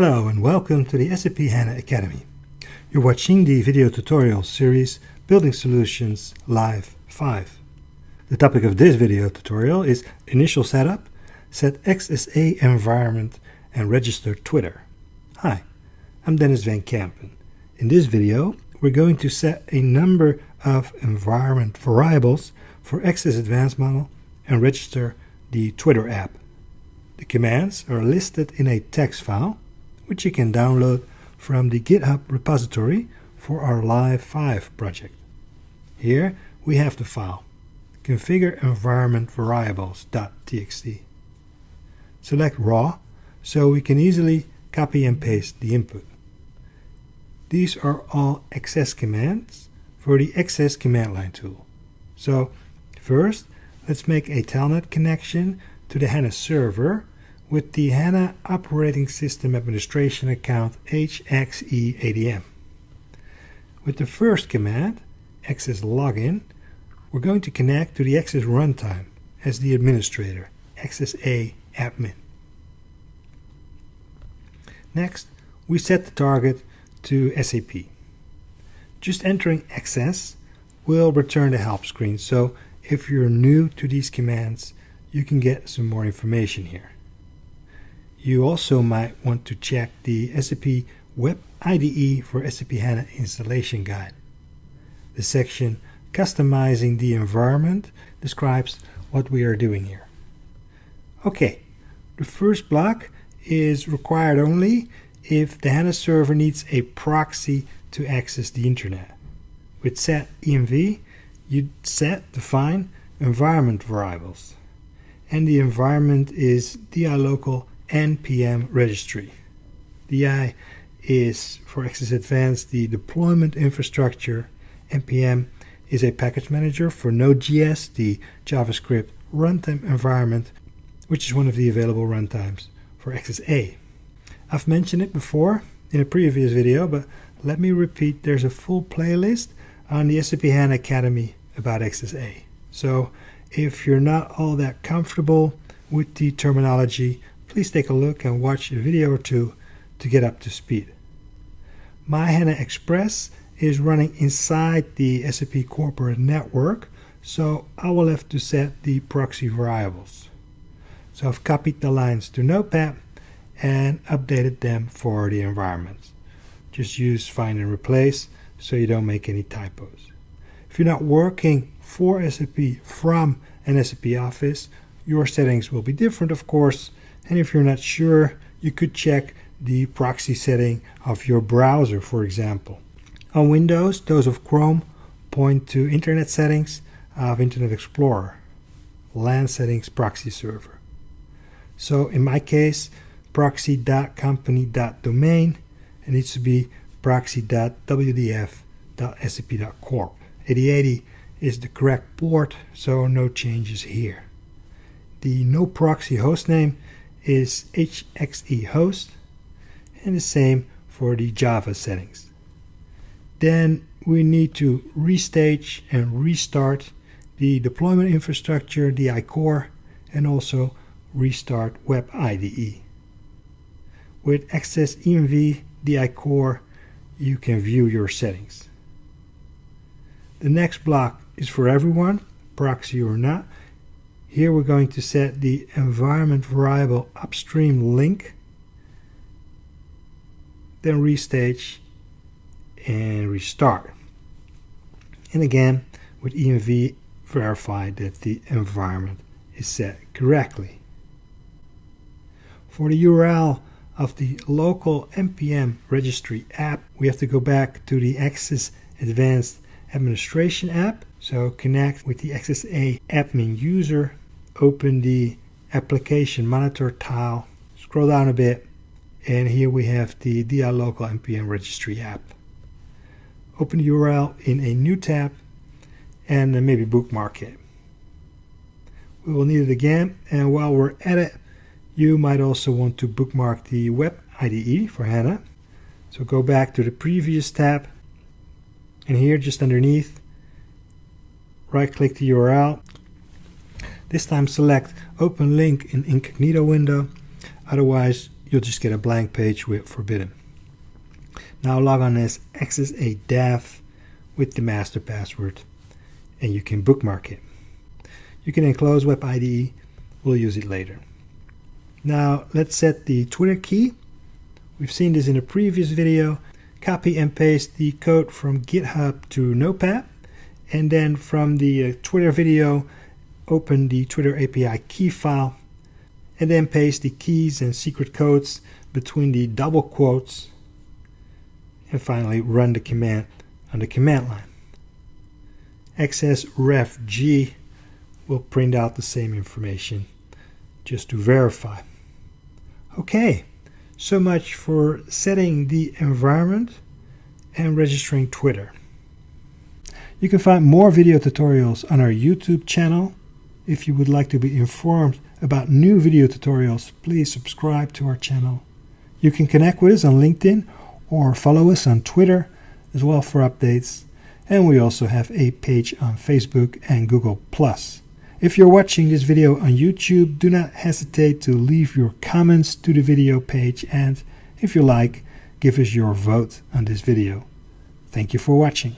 Hello and welcome to the SAP HANA Academy. You're watching the video tutorial series Building Solutions Live 5. The topic of this video tutorial is Initial Setup, Set XSA Environment and Register Twitter. Hi, I'm Denys van Kempen. In this video, we're going to set a number of environment variables for XS Advanced Model and register the Twitter app. The commands are listed in a text file which you can download from the GitHub repository for our Live 5 project. Here we have the file configure environment variables.txt. Select raw so we can easily copy and paste the input. These are all XS commands for the XS command line tool. So first let's make a telnet connection to the HANA server with the HANA Operating System Administration account HXE-ADM. With the first command, xs login, we're going to connect to the XS runtime as the administrator, Access admin. Next, we set the target to SAP. Just entering xs will return the help screen, so if you're new to these commands, you can get some more information here. You also might want to check the SAP Web IDE for SAP HANA Installation Guide. The section Customizing the Environment describes what we are doing here. Okay, the first block is required only if the HANA server needs a proxy to access the internet. With set env, you set define environment variables. And the environment is DI local npm registry. DI is for XS Advanced the deployment infrastructure. npm is a package manager for Node.js, the JavaScript runtime environment, which is one of the available runtimes for XSA. I've mentioned it before in a previous video, but let me repeat, there's a full playlist on the SAP HANA Academy about XSA. So if you're not all that comfortable with the terminology, please take a look and watch a video or two to get up to speed. My HANA Express is running inside the SAP corporate network, so I will have to set the proxy variables. So I've copied the lines to Notepad and updated them for the environment. Just use find and replace so you don't make any typos. If you're not working for SAP from an SAP office, your settings will be different, of course, and if you're not sure, you could check the proxy setting of your browser, for example. On Windows, those of Chrome point to Internet settings of Internet Explorer, LAN settings proxy server. So in my case, proxy.company.domain, it needs to be proxy.wdf.sap.corp. 8080 is the correct port, so no changes here. The no proxy hostname is HXE host and the same for the Java settings. Then we need to restage and restart the deployment infrastructure, di-core, and also restart Web IDE. With xs env di-core, you can view your settings. The next block is for everyone, proxy or not, here we're going to set the environment variable upstream link, then restage and restart. And again, with env, verify that the environment is set correctly. For the URL of the local npm registry app, we have to go back to the XS Advanced Administration app. So connect with the XSA admin user open the application monitor tile, scroll down a bit, and here we have the DI local npm registry app. Open the URL in a new tab and maybe bookmark it. We will need it again, and while we're at it, you might also want to bookmark the Web IDE for HANA. So go back to the previous tab, and here just underneath, right click the URL this time select Open Link in Incognito window. Otherwise, you'll just get a blank page with forbidden. Now log on as access with the master password and you can bookmark it. You can enclose Web IDE, we'll use it later. Now let's set the Twitter key. We've seen this in a previous video. Copy and paste the code from GitHub to Notepad and then from the uh, Twitter video open the Twitter API key file and then paste the keys and secret codes between the double quotes and finally run the command on the command line. xs ref g will print out the same information just to verify. Okay, so much for setting the environment and registering Twitter. You can find more video tutorials on our YouTube channel. If you would like to be informed about new video tutorials, please subscribe to our channel. You can connect with us on LinkedIn or follow us on Twitter as well for updates. And we also have a page on Facebook and Google+. If you're watching this video on YouTube, do not hesitate to leave your comments to the video page and if you like, give us your vote on this video. Thank you for watching.